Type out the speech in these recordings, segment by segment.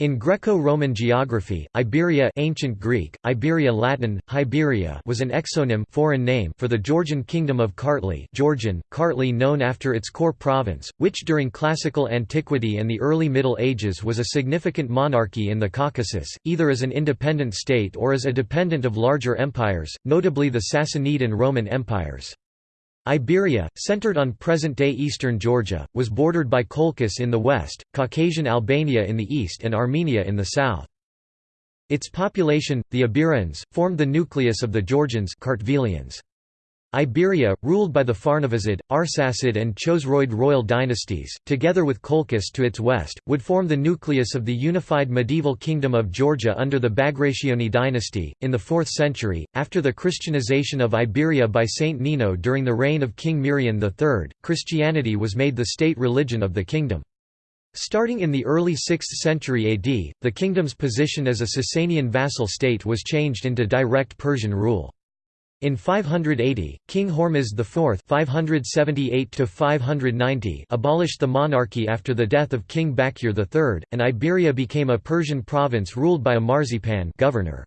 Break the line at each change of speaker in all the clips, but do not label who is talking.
In Greco-Roman geography, Iberia ancient Greek, Iberia Latin, Hiberia was an exonym foreign name for the Georgian kingdom of Kartli Georgian, Kartli known after its core province, which during classical antiquity and the early Middle Ages was a significant monarchy in the Caucasus, either as an independent state or as a dependent of larger empires, notably the Sassanid and Roman empires. Iberia, centered on present-day eastern Georgia, was bordered by Colchis in the west, Caucasian Albania in the east and Armenia in the south. Its population, the Iberians, formed the nucleus of the Georgians Kartvelians. Iberia, ruled by the Pharnavazid, Arsacid and Chosroid royal dynasties, together with Colchis to its west, would form the nucleus of the unified medieval kingdom of Georgia under the Bagrationi dynasty. In the 4th century, after the Christianization of Iberia by Saint Nino during the reign of King Mirian III, Christianity was made the state religion of the kingdom. Starting in the early 6th century AD, the kingdom's position as a Sasanian vassal state was changed into direct Persian rule. In 580, King Hormizd IV (578–590) abolished the monarchy after the death of King Bakir III, and Iberia became a Persian province ruled by a marzpan governor.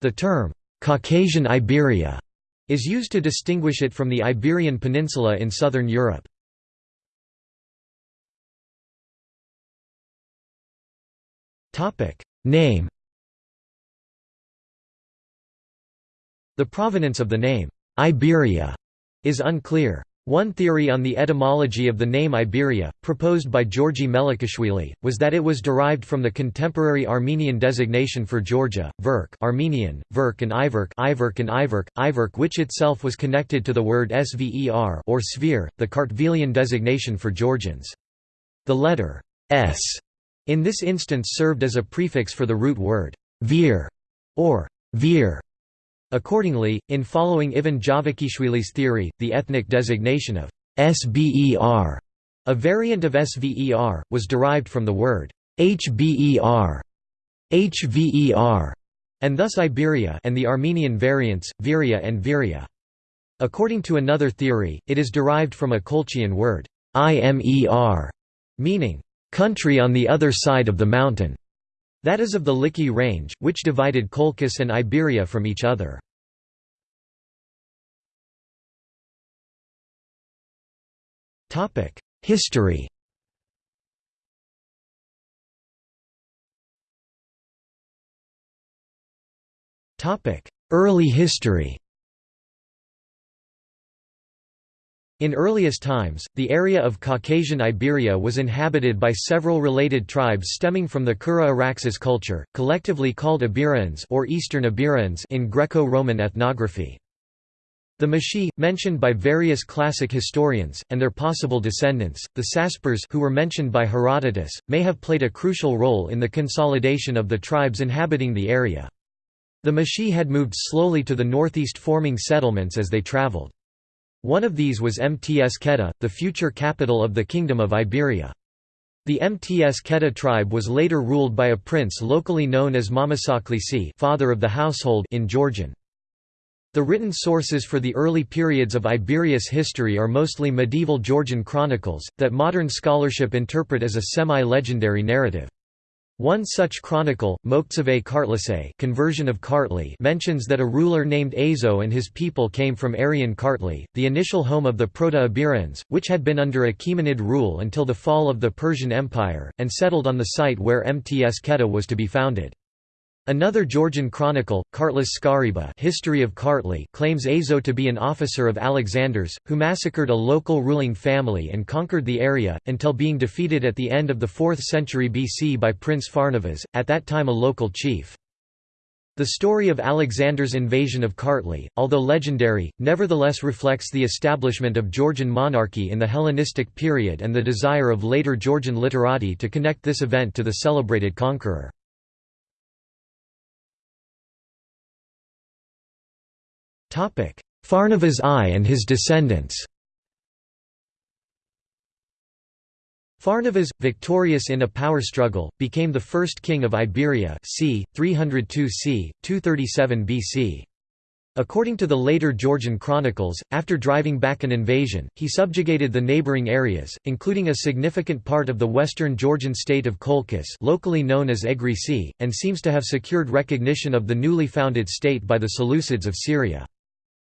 The term Caucasian Iberia is used to distinguish it from the Iberian Peninsula in southern Europe. Name The provenance of the name, Iberia, is unclear. One theory on the etymology of the name Iberia, proposed by Georgi Melikishvili, was that it was derived from the contemporary Armenian designation for Georgia, Verk Armenian, Verk and Iverk Iverk and Iverk, Iverk which itself was connected to the word Sver or sphere, the Kartvelian designation for Georgians. The letter s in this instance served as a prefix for the root word vir or vir Accordingly, in following Ivan Javakhishvili's theory, the ethnic designation of SBER, a variant of SVER, was derived from the word HBER, HVER, and thus Iberia and the Armenian variants, Viria and Viria. According to another theory, it is derived from a Colchian word, IMER, meaning, country on the other side of the mountain. That is of the Likhi range, which divided Colchis and Iberia from each other. History Early history In earliest times, the area of Caucasian Iberia was inhabited by several related tribes stemming from the Kura Araxes culture, collectively called Iberians or Eastern Iberians in Greco-Roman ethnography. The Mashi, mentioned by various classic historians, and their possible descendants, the Saspers who were mentioned by Herodotus, may have played a crucial role in the consolidation of the tribes inhabiting the area. The Mashi had moved slowly to the northeast forming settlements as they traveled. One of these was Mtskheta, the future capital of the Kingdom of Iberia. The Mtskheta tribe was later ruled by a prince locally known as Mamasaklisi father of the household in Georgian. The written sources for the early periods of Iberia's history are mostly medieval Georgian chronicles, that modern scholarship interpret as a semi-legendary narrative. One such chronicle, Moktsave Kartlise conversion of Kartli mentions that a ruler named Azo and his people came from Aryan Kartli, the initial home of the Proto-Iberians, which had been under Achaemenid rule until the fall of the Persian Empire, and settled on the site where Mtskheta was to be founded. Another Georgian chronicle, Kartlis Skariba History of Kartli claims Azo to be an officer of Alexander's, who massacred a local ruling family and conquered the area, until being defeated at the end of the 4th century BC by Prince Pharnavaz, at that time a local chief. The story of Alexander's invasion of Kartli, although legendary, nevertheless reflects the establishment of Georgian monarchy in the Hellenistic period and the desire of later Georgian literati to connect this event to the celebrated conqueror. Pharnavaz I and his descendants Pharnavaz, victorious in a power struggle, became the first king of Iberia c. 302 c. 237 BC. According to the later Georgian chronicles, after driving back an invasion, he subjugated the neighbouring areas, including a significant part of the western Georgian state of Colchis locally known as Egrisi, and seems to have secured recognition of the newly founded state by the Seleucids of Syria.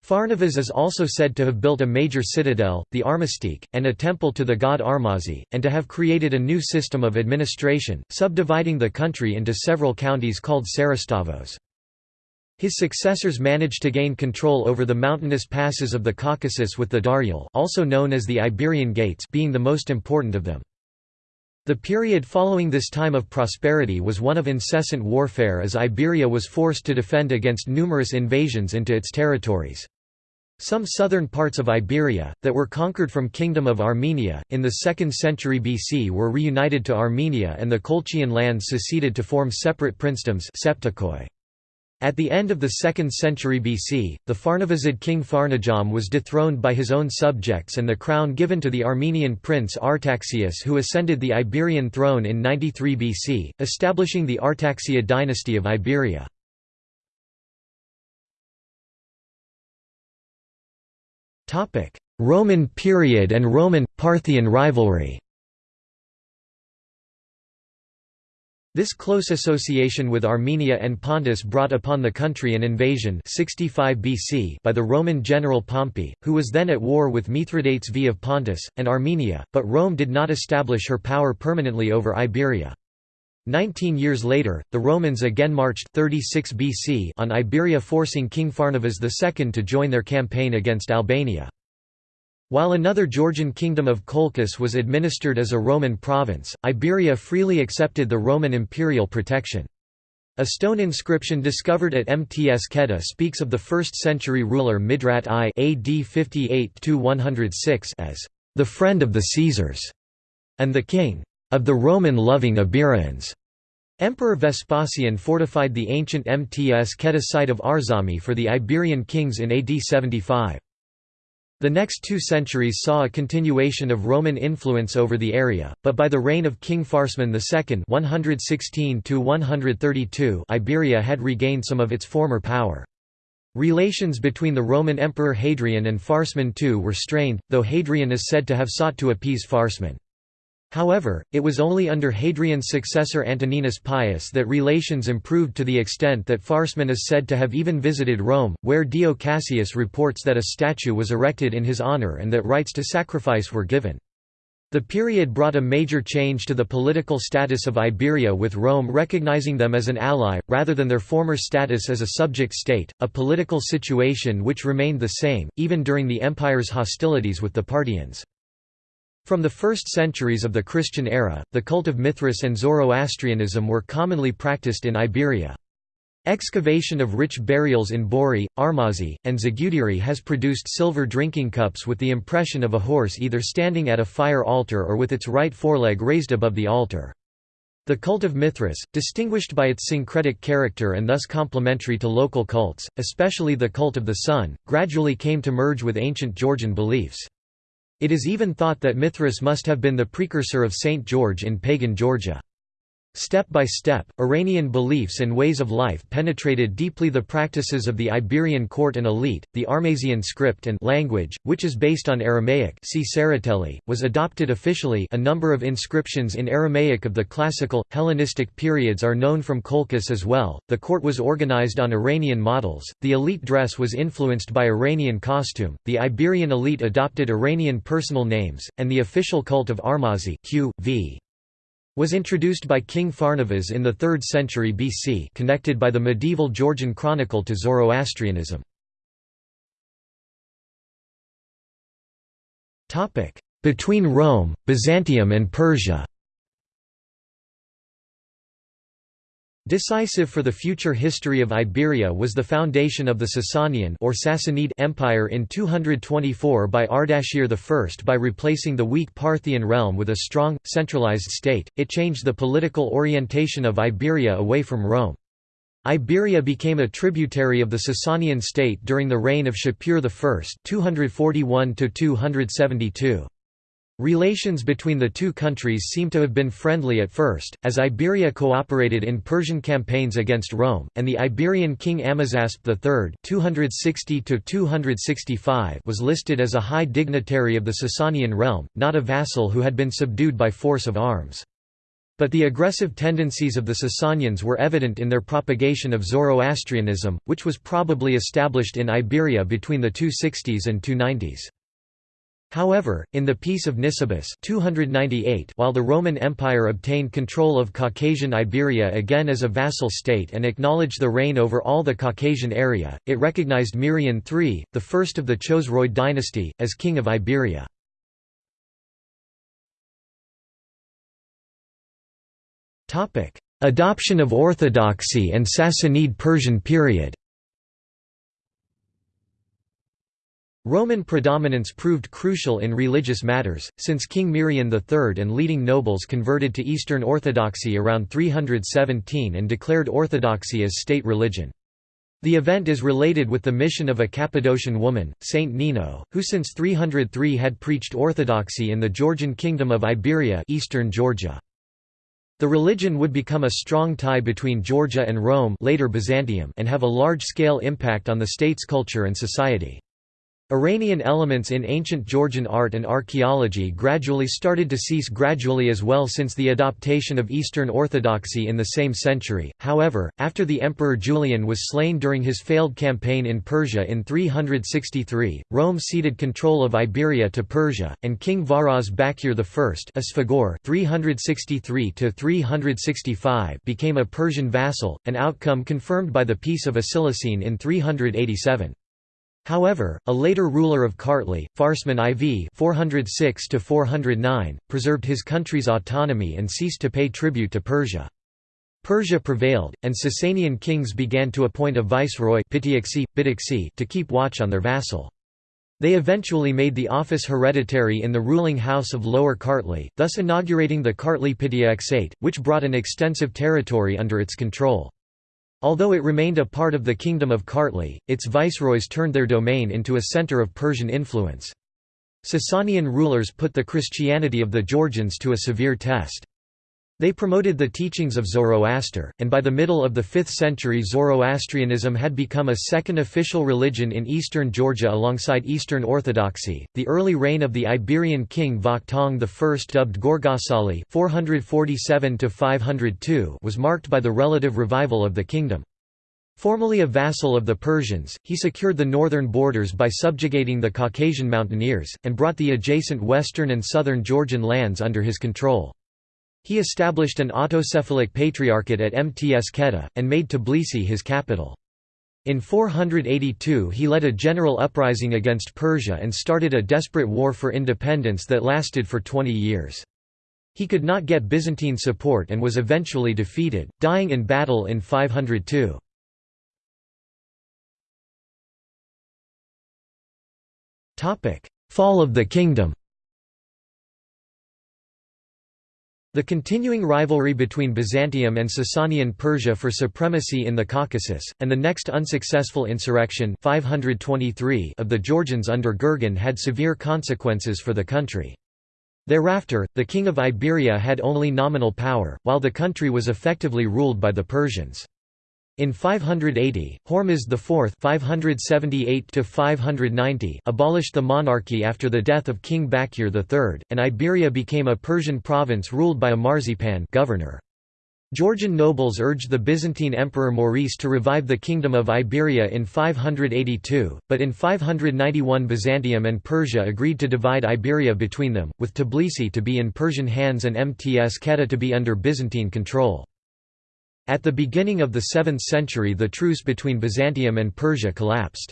Pharnavaz is also said to have built a major citadel, the Armaztsikhe, and a temple to the god Armazi, and to have created a new system of administration, subdividing the country into several counties called Sarastavos. His successors managed to gain control over the mountainous passes of the Caucasus with the Daryal also known as the Iberian Gates being the most important of them. The period following this time of prosperity was one of incessant warfare as Iberia was forced to defend against numerous invasions into its territories. Some southern parts of Iberia, that were conquered from Kingdom of Armenia, in the 2nd century BC were reunited to Armenia and the Colchian lands seceded to form separate princedoms. At the end of the 2nd century BC, the Pharnavazid king Farnajam was dethroned by his own subjects and the crown given to the Armenian prince Artaxias who ascended the Iberian throne in 93 BC, establishing the Artaxiad dynasty of Iberia. Roman period and Roman-Parthian rivalry This close association with Armenia and Pontus brought upon the country an invasion 65 BC by the Roman general Pompey, who was then at war with Mithridates V of Pontus, and Armenia, but Rome did not establish her power permanently over Iberia. Nineteen years later, the Romans again marched 36 BC on Iberia forcing King Pharnavaz II to join their campaign against Albania. While another Georgian kingdom of Colchis was administered as a Roman province, Iberia freely accepted the Roman imperial protection. A stone inscription discovered at Mtskheta speaks of the 1st century ruler Midrat I AD 58–106 as the friend of the Caesars and the king of the Roman-loving Iberians. Emperor Vespasian fortified the ancient Mts Keta site of Arzami for the Iberian kings in AD 75. The next two centuries saw a continuation of Roman influence over the area, but by the reign of King Pharsman II 116 Iberia had regained some of its former power. Relations between the Roman Emperor Hadrian and Pharsman II were strained, though Hadrian is said to have sought to appease Pharsman. However, it was only under Hadrian's successor Antoninus Pius that relations improved to the extent that Pharsman is said to have even visited Rome, where Dio Cassius reports that a statue was erected in his honor and that rites to sacrifice were given. The period brought a major change to the political status of Iberia with Rome recognizing them as an ally, rather than their former status as a subject state, a political situation which remained the same, even during the empire's hostilities with the Parthians. From the first centuries of the Christian era, the cult of Mithras and Zoroastrianism were commonly practiced in Iberia. Excavation of rich burials in Bori, Armazi, and Zagudiri has produced silver drinking cups with the impression of a horse either standing at a fire altar or with its right foreleg raised above the altar. The cult of Mithras, distinguished by its syncretic character and thus complementary to local cults, especially the cult of the sun, gradually came to merge with ancient Georgian beliefs. It is even thought that Mithras must have been the precursor of Saint George in pagan Georgia. Step by step, Iranian beliefs and ways of life penetrated deeply the practices of the Iberian court and elite. The Armazian script and language, which is based on Aramaic, see was adopted officially. A number of inscriptions in Aramaic of the classical Hellenistic periods are known from Colchis as well. The court was organized on Iranian models. The elite dress was influenced by Iranian costume. The Iberian elite adopted Iranian personal names, and the official cult of Armazi Q. V was introduced by King Pharnavaz in the 3rd century BC connected by the medieval Georgian chronicle to Zoroastrianism. Between Rome, Byzantium and Persia Decisive for the future history of Iberia was the foundation of the Sasanian or Sassanid Empire in 224 by Ardashir I. By replacing the weak Parthian realm with a strong, centralized state, it changed the political orientation of Iberia away from Rome. Iberia became a tributary of the Sasanian state during the reign of Shapur I 241 -272. Relations between the two countries seem to have been friendly at first, as Iberia cooperated in Persian campaigns against Rome, and the Iberian king Amazasp III (260–265) was listed as a high dignitary of the Sasanian realm, not a vassal who had been subdued by force of arms. But the aggressive tendencies of the Sasanians were evident in their propagation of Zoroastrianism, which was probably established in Iberia between the 260s and 290s. However, in the Peace of Nisibis 298, while the Roman Empire obtained control of Caucasian Iberia again as a vassal state and acknowledged the reign over all the Caucasian area, it recognized Mirian III, the first of the Chosroid dynasty, as king of Iberia. Adoption of Orthodoxy and Sassanid Persian period Roman predominance proved crucial in religious matters, since King Mirian III and leading nobles converted to Eastern Orthodoxy around 317 and declared Orthodoxy as state religion. The event is related with the mission of a Cappadocian woman, Saint Nino, who since 303 had preached Orthodoxy in the Georgian kingdom of Iberia eastern Georgia. The religion would become a strong tie between Georgia and Rome later Byzantium and have a large-scale impact on the state's culture and society. Iranian elements in ancient Georgian art and archaeology gradually started to cease gradually as well since the adoption of Eastern Orthodoxy in the same century. However, after the Emperor Julian was slain during his failed campaign in Persia in 363, Rome ceded control of Iberia to Persia, and King Varaz Bakir I Asfagor 363 became a Persian vassal, an outcome confirmed by the Peace of Acilisene in 387. However, a later ruler of Kartli, Farsman IV 406 preserved his country's autonomy and ceased to pay tribute to Persia. Persia prevailed, and Sasanian kings began to appoint a viceroy to keep watch on their vassal. They eventually made the office hereditary in the ruling house of Lower Kartli, thus inaugurating the Kartli Pitiakhshate, which brought an extensive territory under its control. Although it remained a part of the Kingdom of Kartli, its viceroys turned their domain into a center of Persian influence. Sasanian rulers put the Christianity of the Georgians to a severe test. They promoted the teachings of Zoroaster, and by the middle of the 5th century Zoroastrianism had become a second official religion in eastern Georgia alongside Eastern Orthodoxy. The early reign of the Iberian king Vakhtang I, dubbed Gorgasali (447–502), was marked by the relative revival of the kingdom. Formerly a vassal of the Persians, he secured the northern borders by subjugating the Caucasian mountaineers, and brought the adjacent western and southern Georgian lands under his control. He established an autocephalic patriarchate at Mtskheta, and made Tbilisi his capital. In 482 he led a general uprising against Persia and started a desperate war for independence that lasted for 20 years. He could not get Byzantine support and was eventually defeated, dying in battle in 502. Fall of the kingdom The continuing rivalry between Byzantium and Sasanian Persia for supremacy in the Caucasus, and the next unsuccessful insurrection 523 of the Georgians under Gurgen had severe consequences for the country. Thereafter, the king of Iberia had only nominal power, while the country was effectively ruled by the Persians. In 580, Hormizd IV (578–590) abolished the monarchy after the death of King Bakir III, and Iberia became a Persian province ruled by a marzpan governor. Georgian nobles urged the Byzantine Emperor Maurice to revive the Kingdom of Iberia in 582, but in 591 Byzantium and Persia agreed to divide Iberia between them, with Tbilisi to be in Persian hands and Mtskheta to be under Byzantine control. At the beginning of the 7th century the truce between Byzantium and Persia collapsed.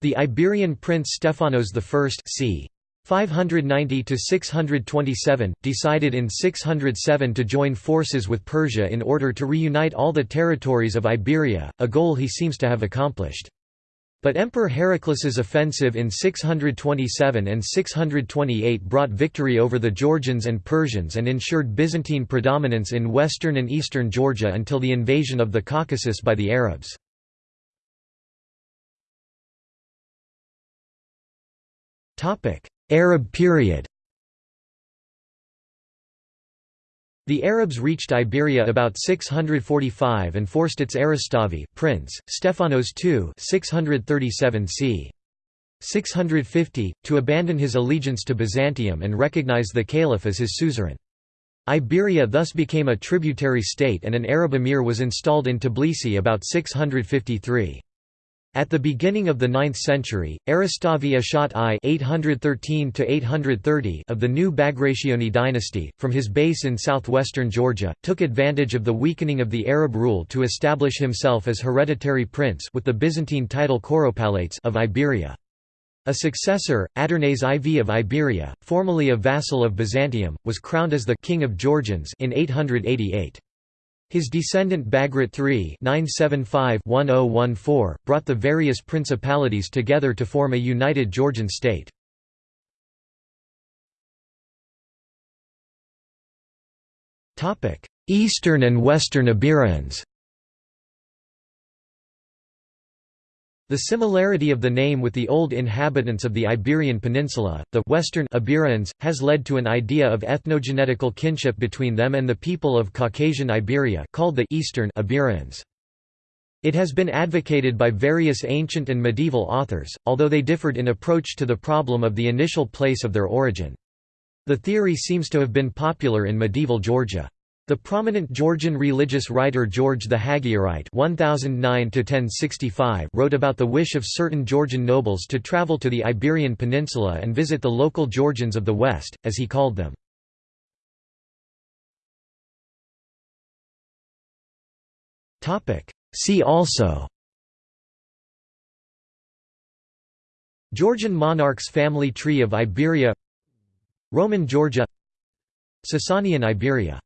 The Iberian prince Stephanos I c. 590–627, decided in 607 to join forces with Persia in order to reunite all the territories of Iberia, a goal he seems to have accomplished. But Emperor Heraclius's offensive in 627 and 628 brought victory over the Georgians and Persians and ensured Byzantine predominance in western and eastern Georgia until the invasion of the Caucasus by the Arabs. Arab period The Arabs reached Iberia about 645 and forced its Aristavi, prince, Stephanos II 637 c. 650, to abandon his allegiance to Byzantium and recognize the caliph as his suzerain. Iberia thus became a tributary state and an Arab emir was installed in Tbilisi about 653. At the beginning of the 9th century, Aristavi Ashot I (813–830) of the new Bagrationi dynasty, from his base in southwestern Georgia, took advantage of the weakening of the Arab rule to establish himself as hereditary prince with the Byzantine title Kouropalates of Iberia. A successor, Adarnase IV of Iberia, formerly a vassal of Byzantium, was crowned as the king of Georgians in 888. His descendant Bagrat III (975–1014) brought the various principalities together to form a united Georgian state. Eastern and Western Iberians. The similarity of the name with the old inhabitants of the Iberian Peninsula, the Western Iberians, has led to an idea of ethnogenetical kinship between them and the people of Caucasian Iberia called the Eastern Iberians. It has been advocated by various ancient and medieval authors, although they differed in approach to the problem of the initial place of their origin. The theory seems to have been popular in medieval Georgia. The prominent Georgian religious writer George the Hagiorite (1009–1065) wrote about the wish of certain Georgian nobles to travel to the Iberian Peninsula and visit the local Georgians of the West, as he called them. Topic. See also. Georgian monarchs family tree of Iberia Roman Georgia Sasanian Iberia